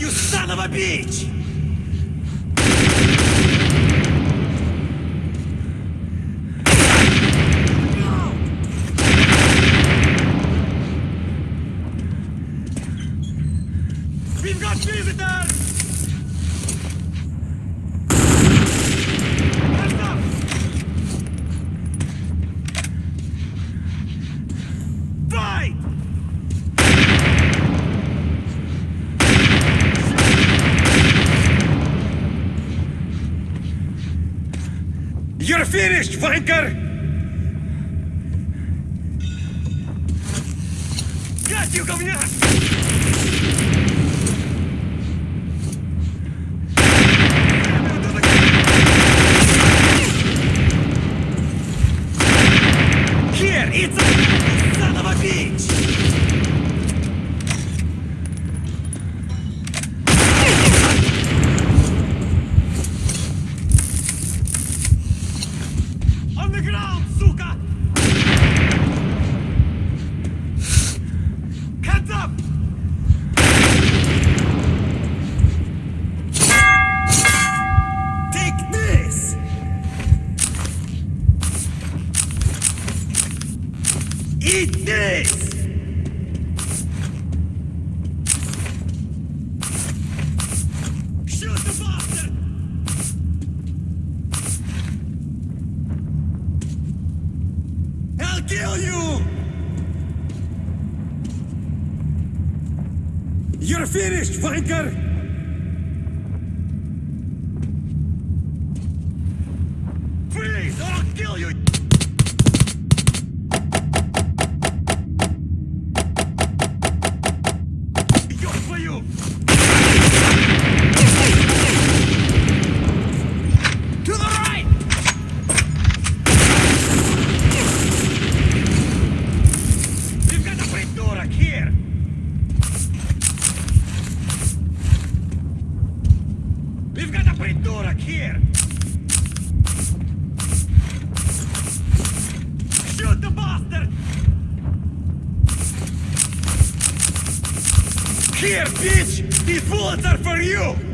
you son of a bitch! कर We've got a придурок here! Shoot the bastard! Here, bitch! These bullets are for you!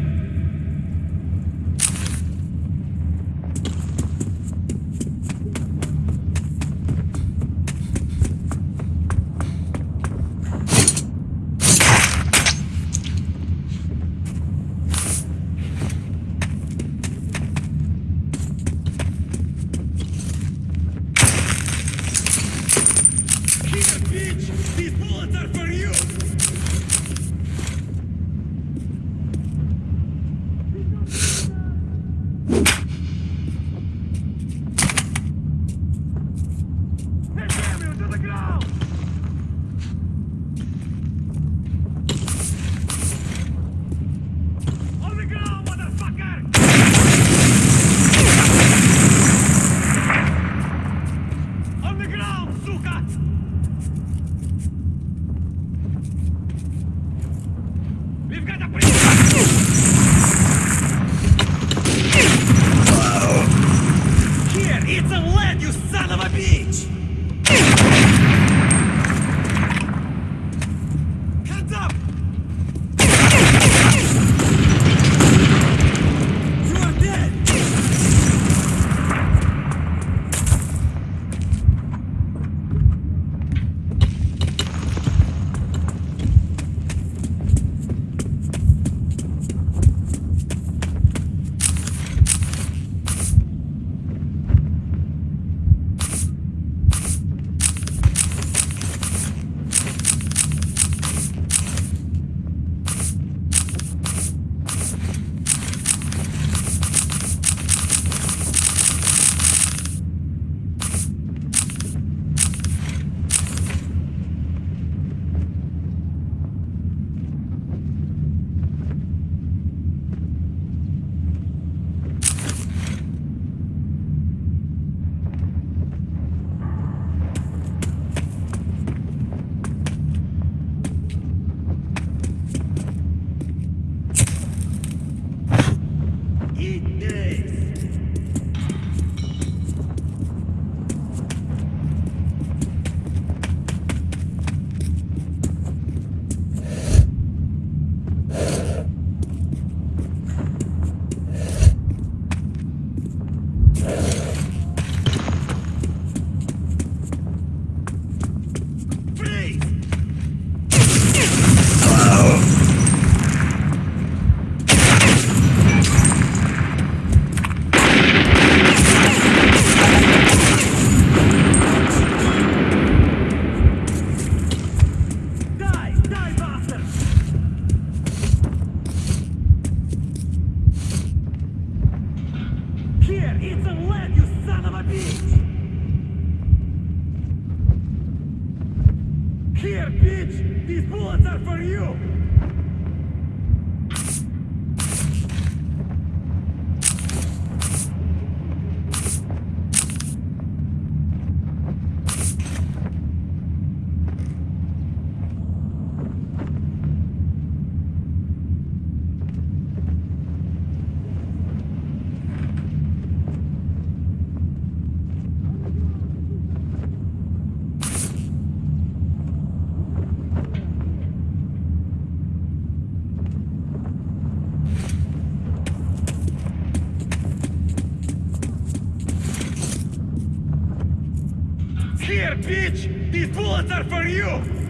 bitch! These bullets are for you!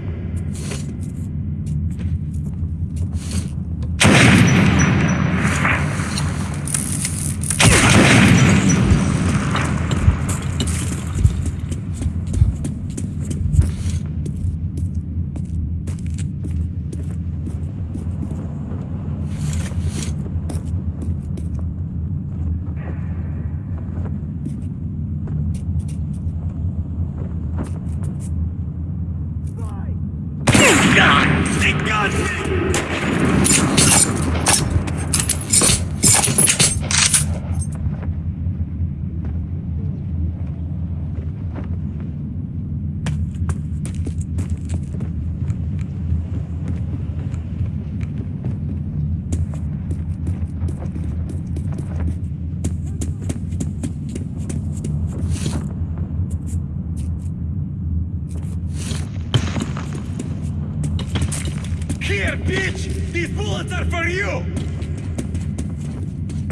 here, bitch! These bullets are for you!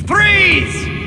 Freeze!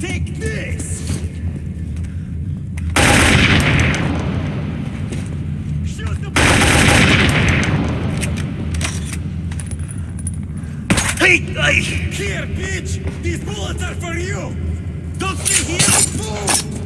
Take this! Shoot the... Hey! Here, bitch! These bullets are for you! Don't stay here! Move!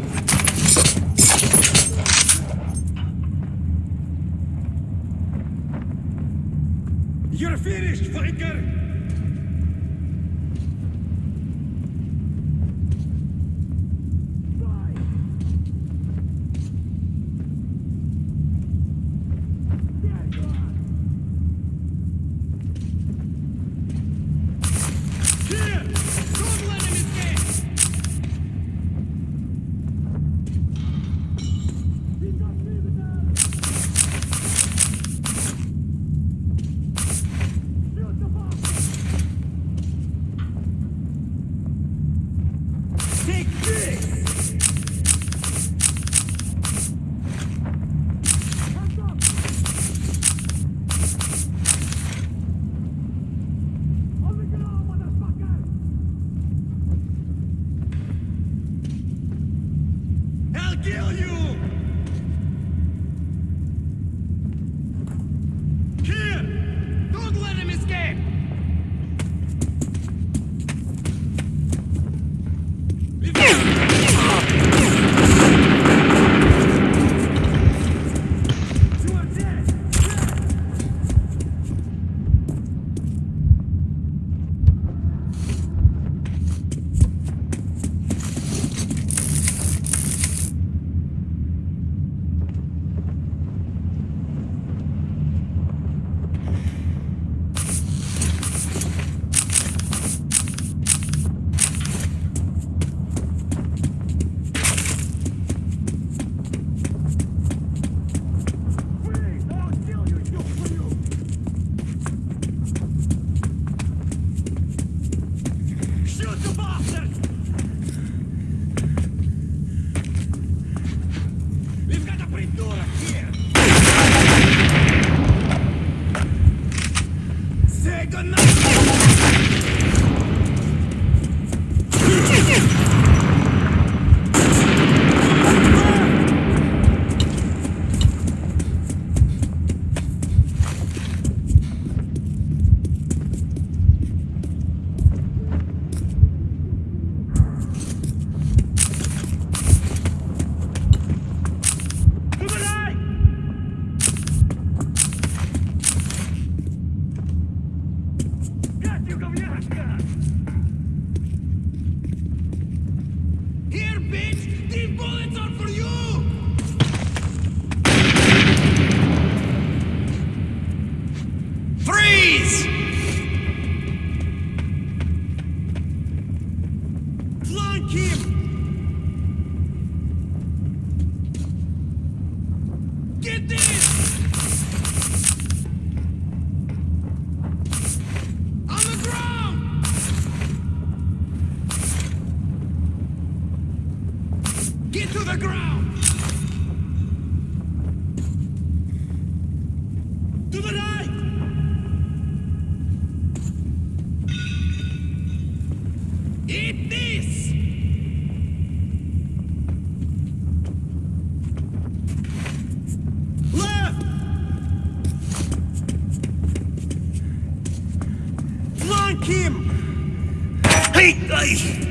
You! Hey!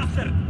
Die,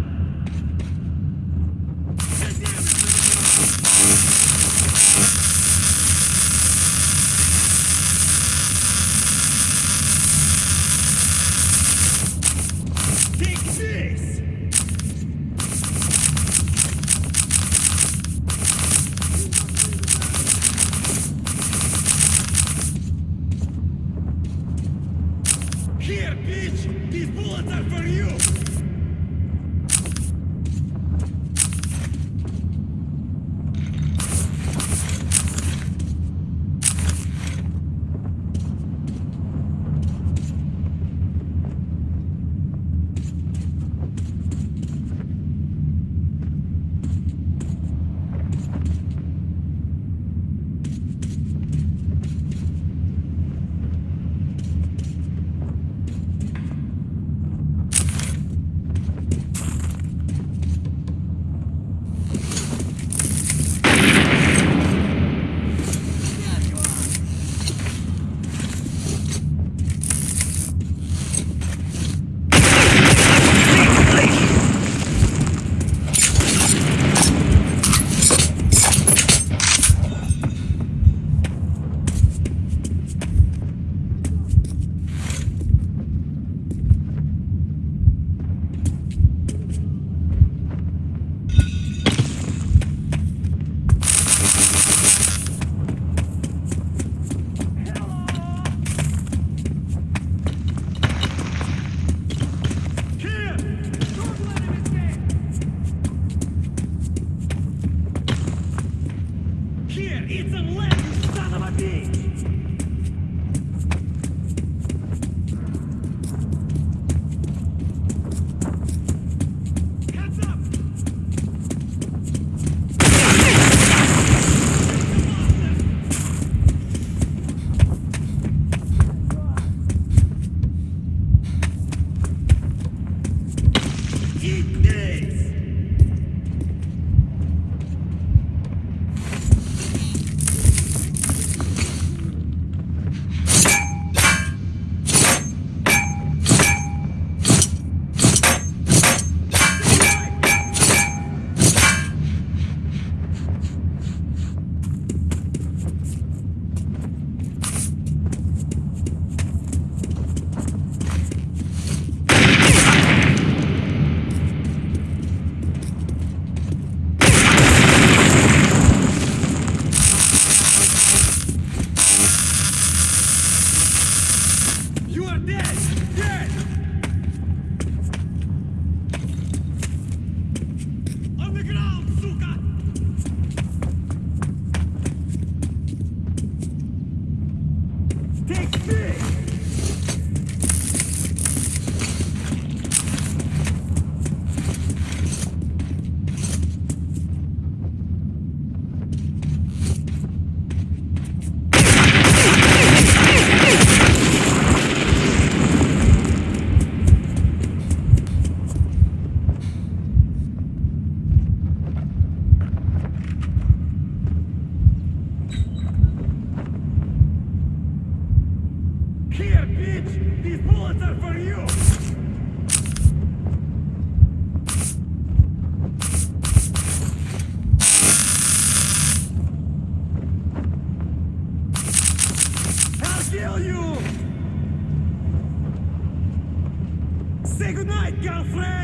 friend.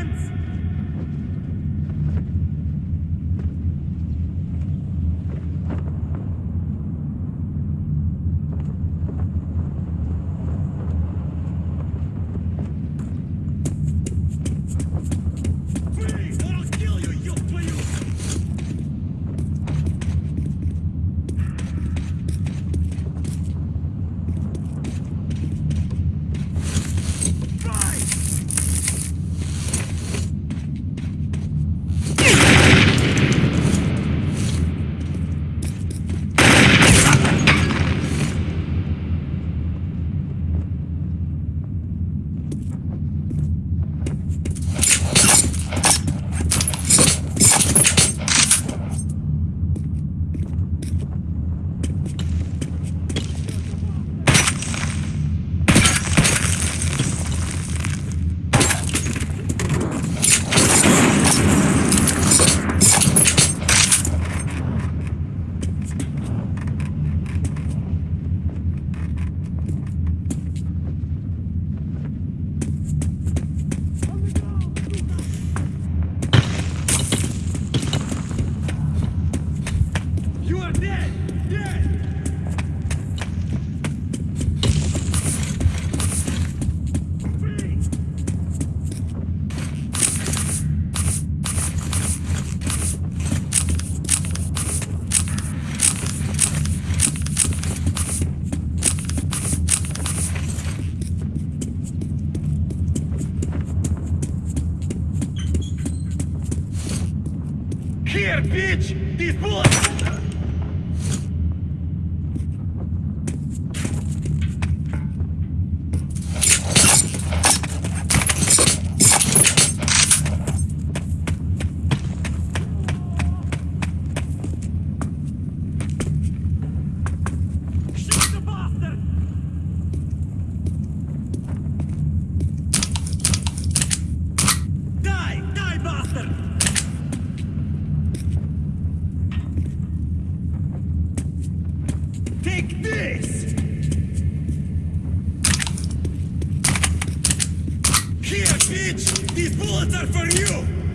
Take this! Here, bitch! These bullets are for you!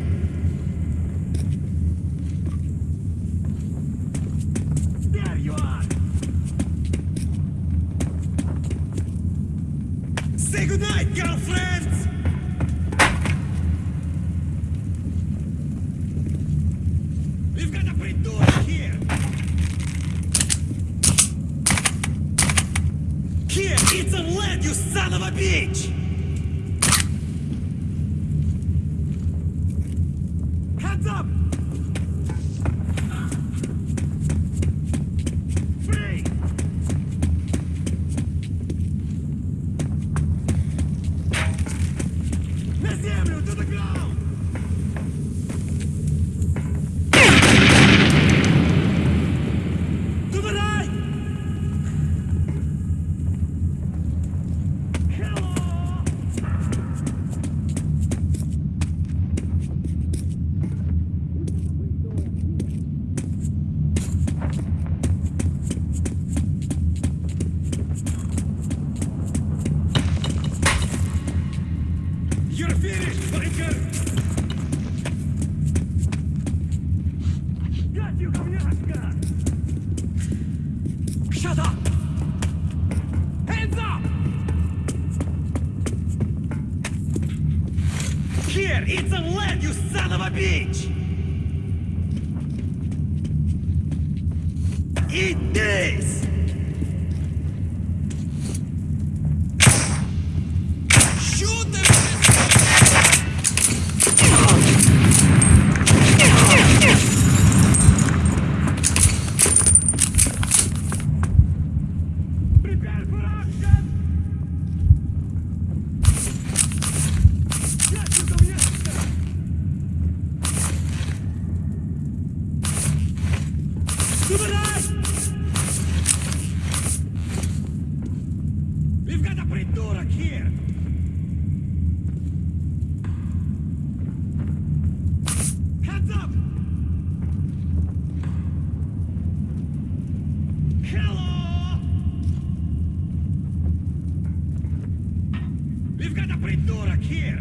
great here.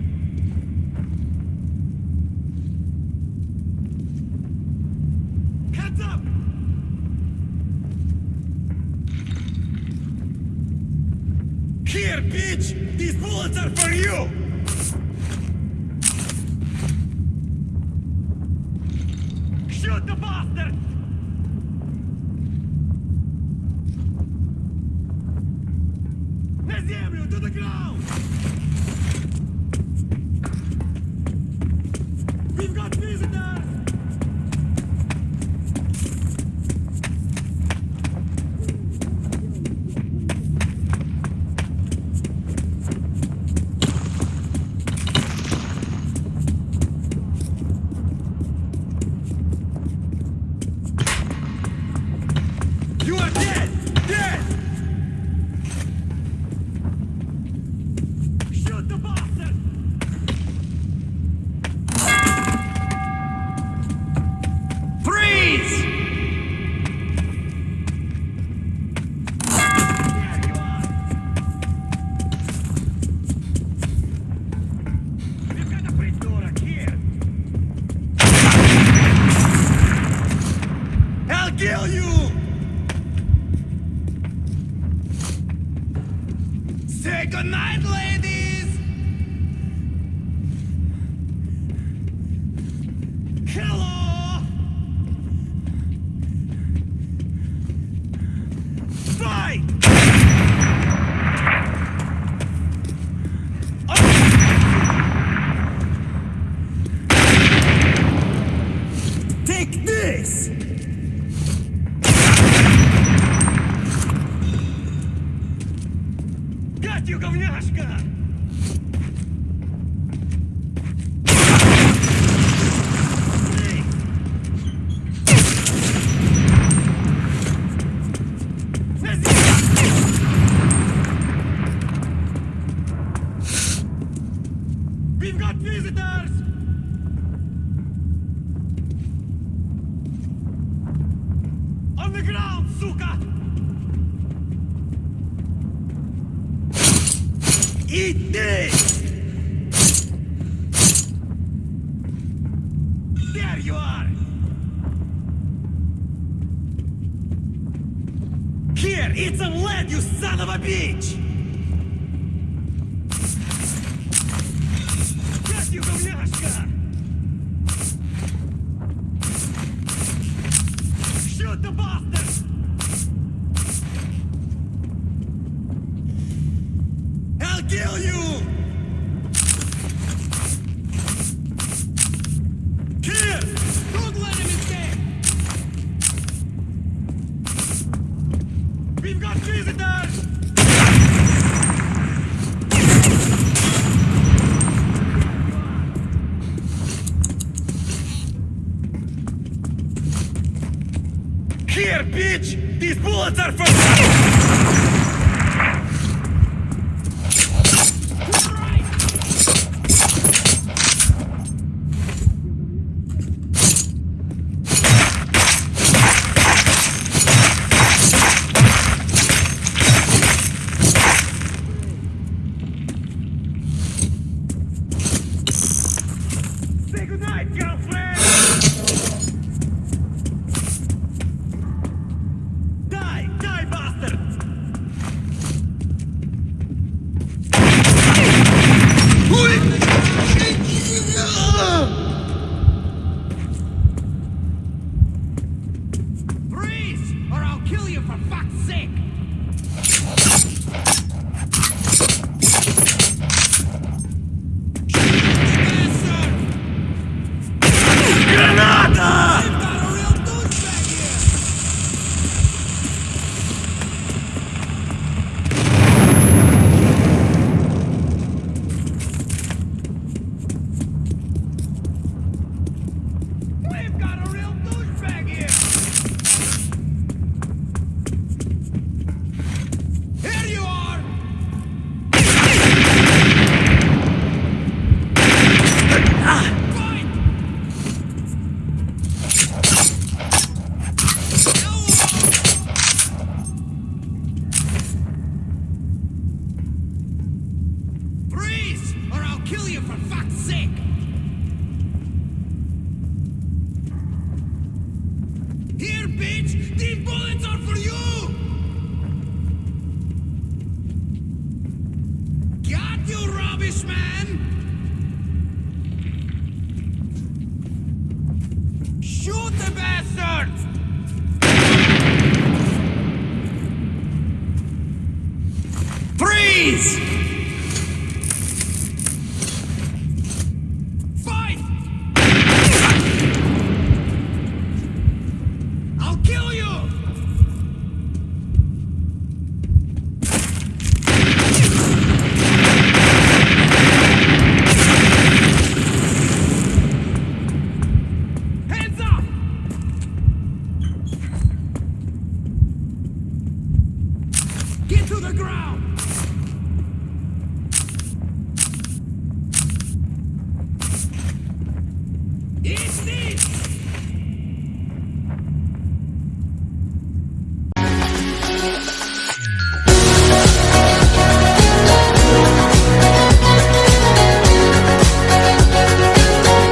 Heads up! Here, bitch! These bullets are for you! Eat this! There you are! Here, eat some lead, you son of a bitch! Bitch! These bullets are for you! Got you, rubbish man! Shoot the bastards! Freeze!